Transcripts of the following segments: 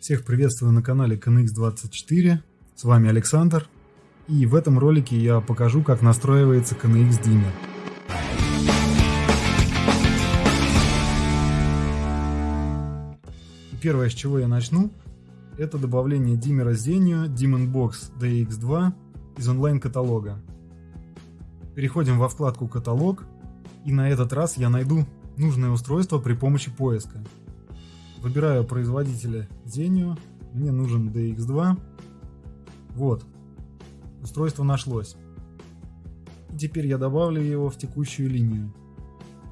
Всех приветствую на канале KNX24, с вами Александр, и в этом ролике я покажу, как настраивается KNX Dimmer. Первое, с чего я начну, это добавление диммера Zenio Demon Box DX2 из онлайн-каталога. Переходим во вкладку «Каталог», и на этот раз я найду нужное устройство при помощи поиска. Выбираю производителя Zenio. Мне нужен DX2. Вот. Устройство нашлось. Теперь я добавлю его в текущую линию.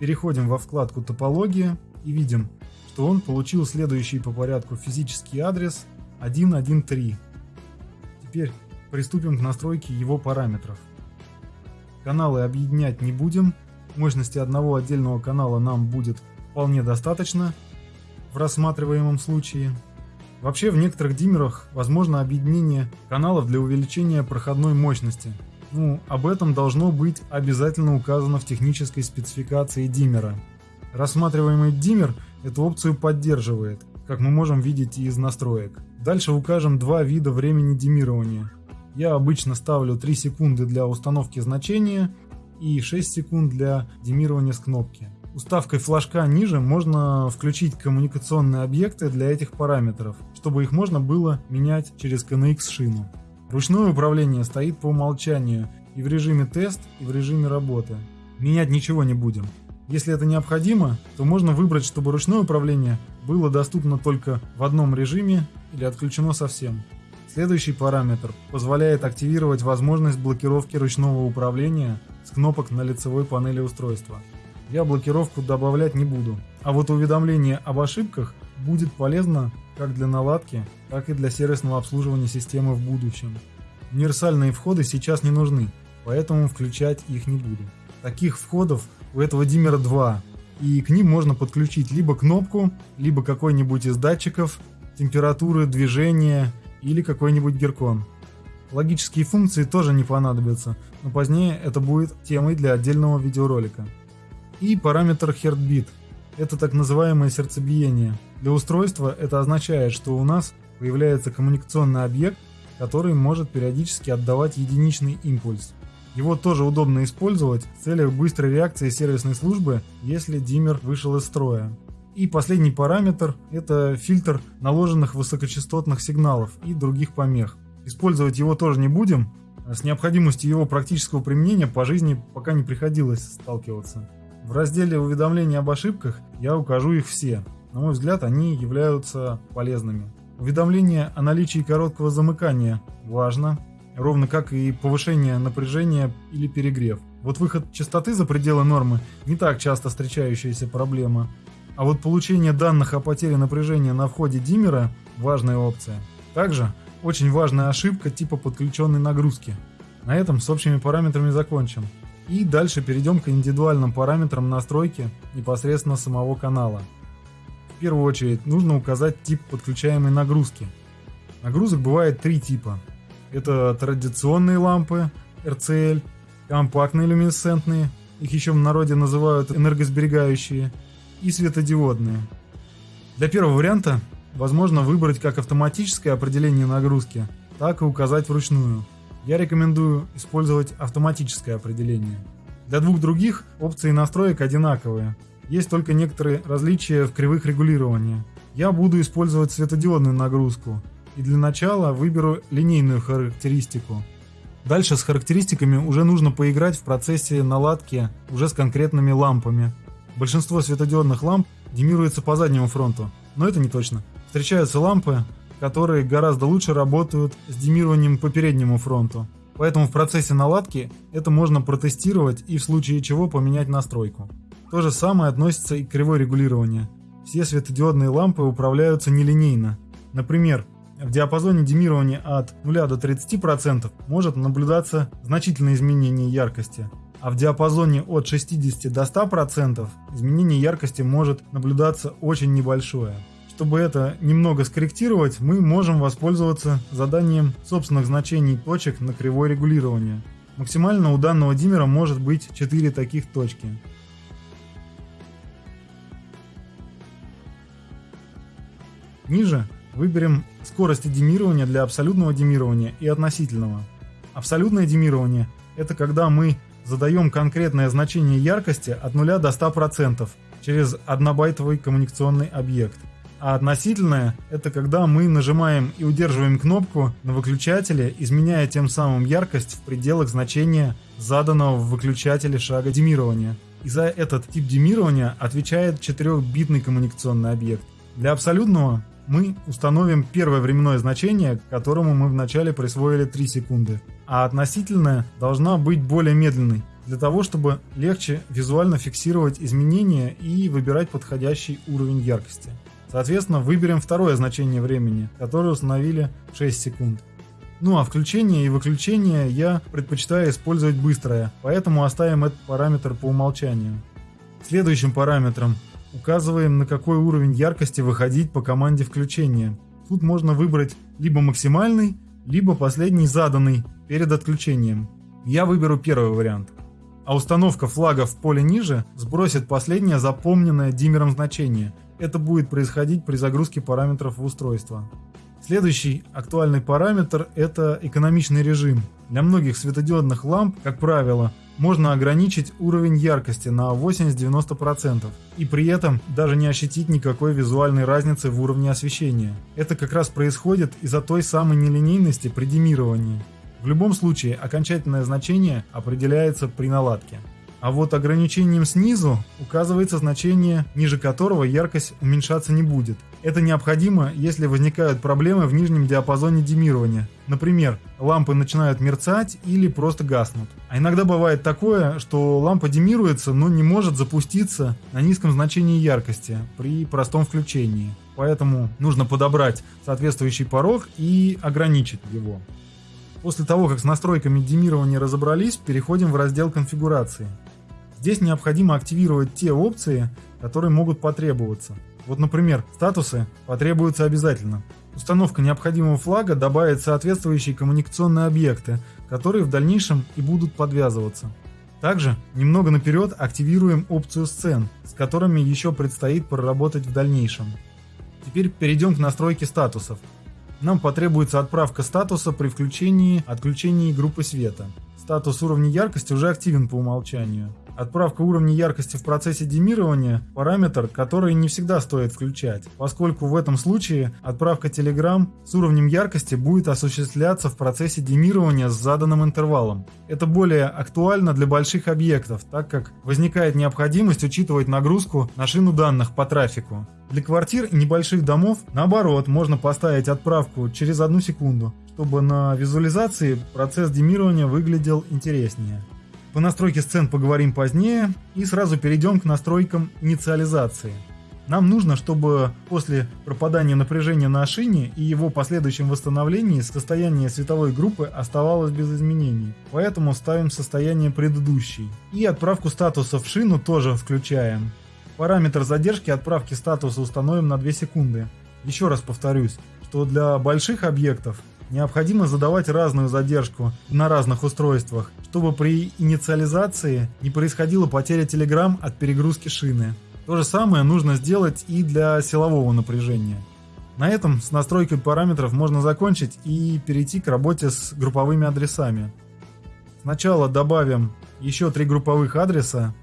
Переходим во вкладку «Топология» и видим, что он получил следующий по порядку физический адрес 113. Теперь приступим к настройке его параметров. Каналы объединять не будем, мощности одного отдельного канала нам будет вполне достаточно, в рассматриваемом случае. Вообще в некоторых диммерах возможно объединение каналов для увеличения проходной мощности. Ну, об этом должно быть обязательно указано в технической спецификации диммера. Рассматриваемый диммер эту опцию поддерживает, как мы можем видеть из настроек. Дальше укажем два вида времени диммирования. Я обычно ставлю 3 секунды для установки значения и 6 секунд для диммирования с кнопки. Уставкой флажка ниже можно включить коммуникационные объекты для этих параметров, чтобы их можно было менять через KNX шину. Ручное управление стоит по умолчанию и в режиме тест, и в режиме работы. Менять ничего не будем. Если это необходимо, то можно выбрать, чтобы ручное управление было доступно только в одном режиме или отключено совсем. Следующий параметр позволяет активировать возможность блокировки ручного управления с кнопок на лицевой панели устройства я блокировку добавлять не буду. А вот уведомление об ошибках будет полезно как для наладки, так и для сервисного обслуживания системы в будущем. Универсальные входы сейчас не нужны, поэтому включать их не буду. Таких входов у этого диммера два, и к ним можно подключить либо кнопку, либо какой-нибудь из датчиков, температуры, движения или какой-нибудь геркон. Логические функции тоже не понадобятся, но позднее это будет темой для отдельного видеоролика и параметр Heartbeat. Это так называемое сердцебиение. Для устройства это означает, что у нас появляется коммуникационный объект, который может периодически отдавать единичный импульс. Его тоже удобно использовать в целях быстрой реакции сервисной службы, если диммер вышел из строя. И последний параметр – это фильтр наложенных высокочастотных сигналов и других помех. Использовать его тоже не будем, с необходимостью его практического применения по жизни пока не приходилось сталкиваться. В разделе уведомления об ошибках я укажу их все. На мой взгляд, они являются полезными. Уведомление о наличии короткого замыкания важно, ровно как и повышение напряжения или перегрев. Вот выход частоты за пределы нормы не так часто встречающаяся проблема. А вот получение данных о потере напряжения на входе диммера – важная опция. Также очень важная ошибка типа подключенной нагрузки. На этом с общими параметрами закончим. И дальше перейдем к индивидуальным параметрам настройки непосредственно самого канала. В первую очередь нужно указать тип подключаемой нагрузки. Нагрузок бывает три типа. Это традиционные лампы RCL, компактные люминесцентные, их еще в народе называют энергосберегающие, и светодиодные. Для первого варианта возможно выбрать как автоматическое определение нагрузки, так и указать вручную я рекомендую использовать автоматическое определение. Для двух других опции настроек одинаковые, есть только некоторые различия в кривых регулирования. Я буду использовать светодиодную нагрузку и для начала выберу линейную характеристику. Дальше с характеристиками уже нужно поиграть в процессе наладки уже с конкретными лампами. Большинство светодиодных ламп демируется по заднему фронту, но это не точно. Встречаются лампы, которые гораздо лучше работают с демированием по переднему фронту. Поэтому в процессе наладки это можно протестировать и в случае чего поменять настройку. То же самое относится и к кривой регулирования. Все светодиодные лампы управляются нелинейно. Например, в диапазоне демирования от 0 до 30% может наблюдаться значительное изменение яркости, а в диапазоне от 60 до 100% изменение яркости может наблюдаться очень небольшое. Чтобы это немного скорректировать, мы можем воспользоваться заданием собственных значений точек на кривое регулирование. Максимально у данного диммера может быть 4 таких точки. Ниже выберем скорость демирования для абсолютного демирования и относительного. Абсолютное демирование – это когда мы задаем конкретное значение яркости от 0 до 100% через однобайтовый коммуникационный объект. А относительное – это когда мы нажимаем и удерживаем кнопку на выключателе, изменяя тем самым яркость в пределах значения заданного в выключателе шага демирования. И за этот тип демирования отвечает 4-битный коммуникационный объект. Для абсолютного мы установим первое временное значение, которому мы вначале присвоили 3 секунды, а относительная должна быть более медленной, для того, чтобы легче визуально фиксировать изменения и выбирать подходящий уровень яркости. Соответственно, выберем второе значение времени, которое установили 6 секунд. Ну а включение и выключение я предпочитаю использовать быстрое, поэтому оставим этот параметр по умолчанию. Следующим параметром указываем на какой уровень яркости выходить по команде включения. Тут можно выбрать либо максимальный, либо последний заданный перед отключением. Я выберу первый вариант. А установка флага в поле ниже сбросит последнее запомненное диммером значение. Это будет происходить при загрузке параметров в устройство. Следующий актуальный параметр – это экономичный режим. Для многих светодиодных ламп, как правило, можно ограничить уровень яркости на 80-90% и при этом даже не ощутить никакой визуальной разницы в уровне освещения. Это как раз происходит из-за той самой нелинейности при демировании. В любом случае, окончательное значение определяется при наладке. А вот ограничением снизу указывается значение, ниже которого яркость уменьшаться не будет. Это необходимо, если возникают проблемы в нижнем диапазоне демирования. Например, лампы начинают мерцать или просто гаснут. А иногда бывает такое, что лампа демируется, но не может запуститься на низком значении яркости при простом включении. Поэтому нужно подобрать соответствующий порог и ограничить его. После того, как с настройками демирования разобрались, переходим в раздел конфигурации. Здесь необходимо активировать те опции, которые могут потребоваться. Вот, например, статусы потребуются обязательно. Установка необходимого флага добавит соответствующие коммуникационные объекты, которые в дальнейшем и будут подвязываться. Также немного наперед активируем опцию сцен, с которыми еще предстоит проработать в дальнейшем. Теперь перейдем к настройке статусов. Нам потребуется отправка статуса при включении отключении группы света. Статус уровня яркости уже активен по умолчанию. Отправка уровня яркости в процессе демирования – параметр, который не всегда стоит включать, поскольку в этом случае отправка Telegram с уровнем яркости будет осуществляться в процессе демирования с заданным интервалом. Это более актуально для больших объектов, так как возникает необходимость учитывать нагрузку на шину данных по трафику. Для квартир и небольших домов, наоборот, можно поставить отправку через одну секунду, чтобы на визуализации процесс демирования выглядел интереснее. По настройке сцен поговорим позднее и сразу перейдем к настройкам инициализации. Нам нужно, чтобы после пропадания напряжения на шине и его последующем восстановлении состояние световой группы оставалось без изменений. Поэтому ставим состояние предыдущей. И отправку статуса в шину тоже включаем. Параметр задержки отправки статуса установим на 2 секунды. Еще раз повторюсь, что для больших объектов необходимо задавать разную задержку на разных устройствах, чтобы при инициализации не происходила потеря Telegram от перегрузки шины. То же самое нужно сделать и для силового напряжения. На этом с настройкой параметров можно закончить и перейти к работе с групповыми адресами. Сначала добавим еще три групповых адреса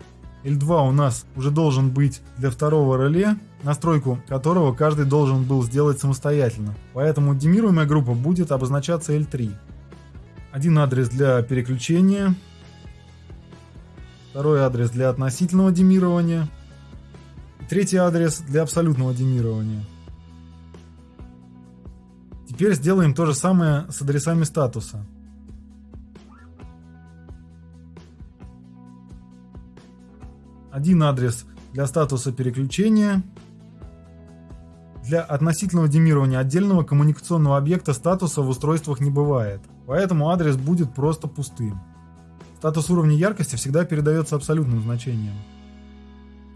L2 у нас уже должен быть для второго реле, настройку которого каждый должен был сделать самостоятельно. Поэтому демируемая группа будет обозначаться L3. Один адрес для переключения, второй адрес для относительного демирования, третий адрес для абсолютного демирования. Теперь сделаем то же самое с адресами статуса. один адрес для статуса переключения. Для относительного демирования отдельного коммуникационного объекта статуса в устройствах не бывает, поэтому адрес будет просто пустым. Статус уровня яркости всегда передается абсолютным значением.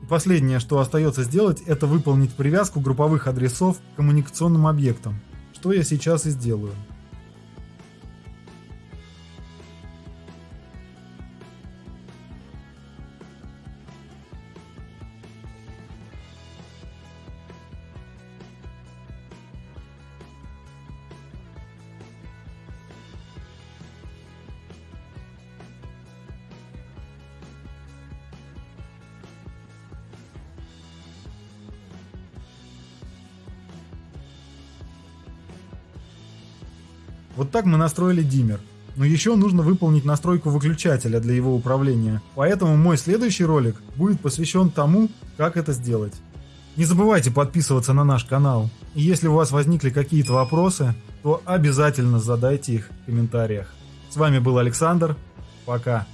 И последнее, что остается сделать, это выполнить привязку групповых адресов к коммуникационным объектам, что я сейчас и сделаю. Вот так мы настроили диммер. Но еще нужно выполнить настройку выключателя для его управления, поэтому мой следующий ролик будет посвящен тому, как это сделать. Не забывайте подписываться на наш канал, и если у вас возникли какие-то вопросы, то обязательно задайте их в комментариях. С вами был Александр, пока.